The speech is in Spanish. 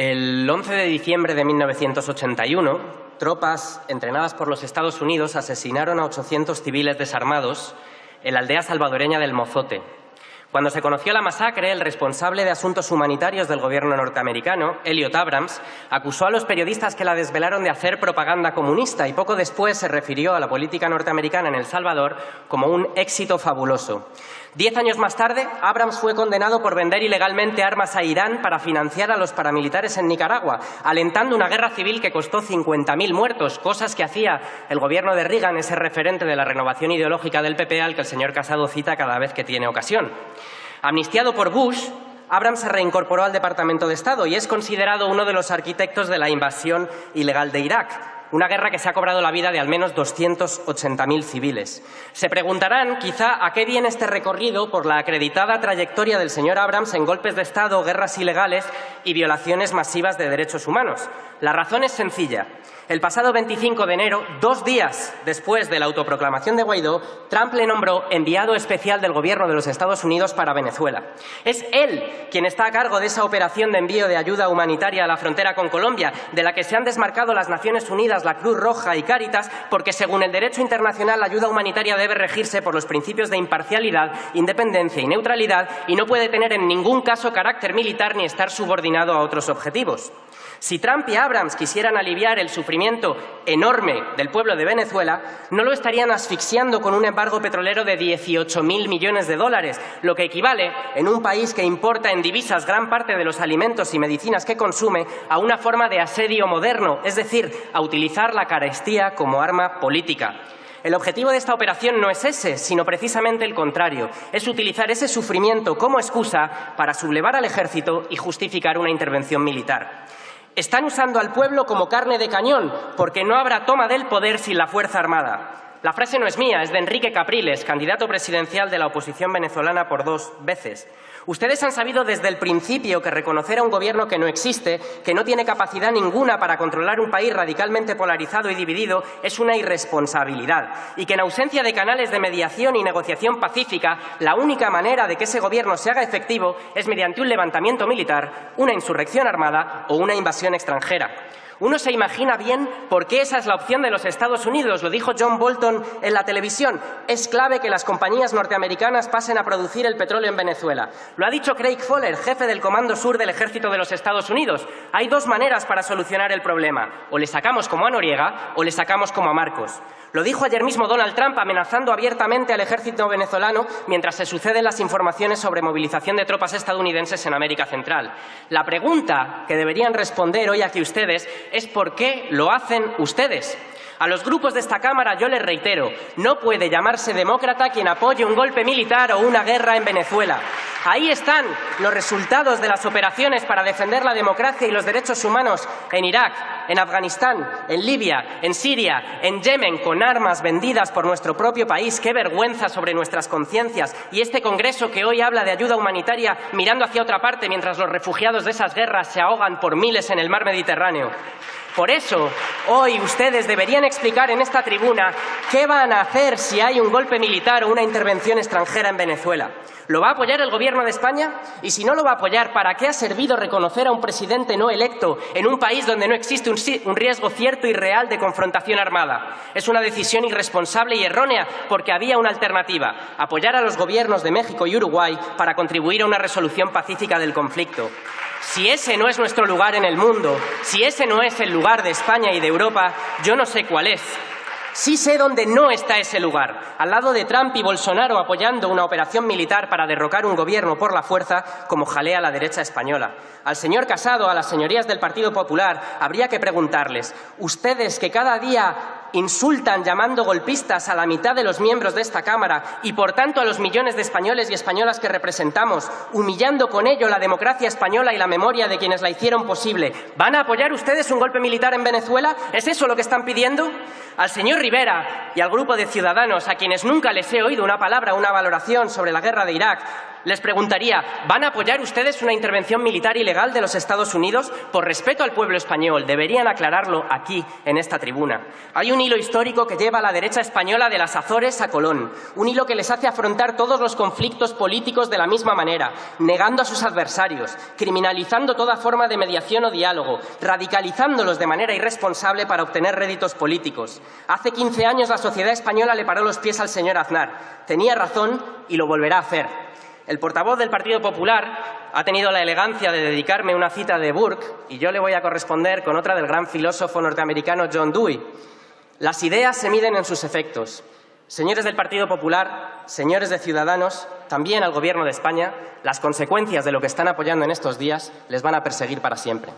El 11 de diciembre de 1981, tropas entrenadas por los Estados Unidos asesinaron a 800 civiles desarmados en la aldea salvadoreña del Mozote, cuando se conoció la masacre, el responsable de asuntos humanitarios del gobierno norteamericano, Elliot Abrams, acusó a los periodistas que la desvelaron de hacer propaganda comunista y poco después se refirió a la política norteamericana en El Salvador como un éxito fabuloso. Diez años más tarde, Abrams fue condenado por vender ilegalmente armas a Irán para financiar a los paramilitares en Nicaragua, alentando una guerra civil que costó 50.000 muertos, cosas que hacía el gobierno de Reagan, ese referente de la renovación ideológica del PP al que el señor Casado cita cada vez que tiene ocasión. Amnistiado por Bush, Abrams se reincorporó al Departamento de Estado y es considerado uno de los arquitectos de la invasión ilegal de Irak, una guerra que se ha cobrado la vida de al menos 280.000 civiles. Se preguntarán, quizá, a qué viene este recorrido por la acreditada trayectoria del señor Abrams en golpes de Estado, guerras ilegales y violaciones masivas de derechos humanos. La razón es sencilla. El pasado 25 de enero, dos días después de la autoproclamación de Guaidó, Trump le nombró enviado especial del Gobierno de los Estados Unidos para Venezuela. Es él quien está a cargo de esa operación de envío de ayuda humanitaria a la frontera con Colombia, de la que se han desmarcado las Naciones Unidas, la Cruz Roja y Cáritas, porque según el derecho internacional la ayuda humanitaria debe regirse por los principios de imparcialidad, independencia y neutralidad y no puede tener en ningún caso carácter militar ni estar subordinado a otros objetivos. Si Trump y Abrams quisieran aliviar el sufrimiento enorme del pueblo de Venezuela, no lo estarían asfixiando con un embargo petrolero de 18.000 millones de dólares, lo que equivale, en un país que importa en divisas gran parte de los alimentos y medicinas que consume, a una forma de asedio moderno, es decir, a utilizar la carestía como arma política. El objetivo de esta operación no es ese, sino precisamente el contrario. Es utilizar ese sufrimiento como excusa para sublevar al ejército y justificar una intervención militar. Están usando al pueblo como carne de cañón, porque no habrá toma del poder sin la Fuerza Armada. La frase no es mía, es de Enrique Capriles, candidato presidencial de la oposición venezolana por dos veces. Ustedes han sabido desde el principio que reconocer a un gobierno que no existe, que no tiene capacidad ninguna para controlar un país radicalmente polarizado y dividido, es una irresponsabilidad y que en ausencia de canales de mediación y negociación pacífica, la única manera de que ese gobierno se haga efectivo es mediante un levantamiento militar, una insurrección armada o una invasión extranjera. Uno se imagina bien por qué esa es la opción de los Estados Unidos. Lo dijo John Bolton en la televisión. Es clave que las compañías norteamericanas pasen a producir el petróleo en Venezuela. Lo ha dicho Craig Fowler, jefe del Comando Sur del Ejército de los Estados Unidos. Hay dos maneras para solucionar el problema. O le sacamos como a Noriega o le sacamos como a Marcos. Lo dijo ayer mismo Donald Trump amenazando abiertamente al ejército venezolano mientras se suceden las informaciones sobre movilización de tropas estadounidenses en América Central. La pregunta que deberían responder hoy aquí ustedes es por qué lo hacen ustedes. A los grupos de esta Cámara yo les reitero, no puede llamarse demócrata quien apoye un golpe militar o una guerra en Venezuela. Ahí están los resultados de las operaciones para defender la democracia y los derechos humanos en Irak, en Afganistán, en Libia, en Siria, en Yemen, con armas vendidas por nuestro propio país. Qué vergüenza sobre nuestras conciencias. Y este Congreso que hoy habla de ayuda humanitaria mirando hacia otra parte mientras los refugiados de esas guerras se ahogan por miles en el mar Mediterráneo. Por eso, hoy ustedes deberían explicar en esta tribuna qué van a hacer si hay un golpe militar o una intervención extranjera en Venezuela. ¿Lo va a apoyar el Gobierno de España? Y si no lo va a apoyar, ¿para qué ha servido reconocer a un presidente no electo en un país donde no existe un, riesgo cierto y real de confrontación armada? Es una decisión irresponsable y errónea porque había una alternativa, apoyar a los gobiernos de México y Uruguay para contribuir a una resolución pacífica del conflicto. Si ese no es nuestro lugar en el mundo, si ese no es el lugar de España y de Europa, yo no sé cuál es. Sí sé dónde no está ese lugar, al lado de Trump y Bolsonaro apoyando una operación militar para derrocar un gobierno por la fuerza, como jalea la derecha española. Al señor Casado, a las señorías del Partido Popular, habría que preguntarles, ustedes que cada día insultan llamando golpistas a la mitad de los miembros de esta Cámara y, por tanto, a los millones de españoles y españolas que representamos, humillando con ello la democracia española y la memoria de quienes la hicieron posible. ¿Van a apoyar ustedes un golpe militar en Venezuela? ¿Es eso lo que están pidiendo? Al señor Rivera y al grupo de ciudadanos, a quienes nunca les he oído una palabra, una valoración sobre la guerra de Irak, les preguntaría, ¿van a apoyar ustedes una intervención militar ilegal de los Estados Unidos? Por respeto al pueblo español, deberían aclararlo aquí, en esta tribuna. Hay un hilo histórico que lleva a la derecha española de las Azores a Colón, un hilo que les hace afrontar todos los conflictos políticos de la misma manera, negando a sus adversarios, criminalizando toda forma de mediación o diálogo, radicalizándolos de manera irresponsable para obtener réditos políticos. Hace 15 años la sociedad española le paró los pies al señor Aznar. Tenía razón y lo volverá a hacer. El portavoz del Partido Popular ha tenido la elegancia de dedicarme una cita de Burke y yo le voy a corresponder con otra del gran filósofo norteamericano John Dewey. Las ideas se miden en sus efectos. Señores del Partido Popular, señores de Ciudadanos, también al Gobierno de España, las consecuencias de lo que están apoyando en estos días les van a perseguir para siempre.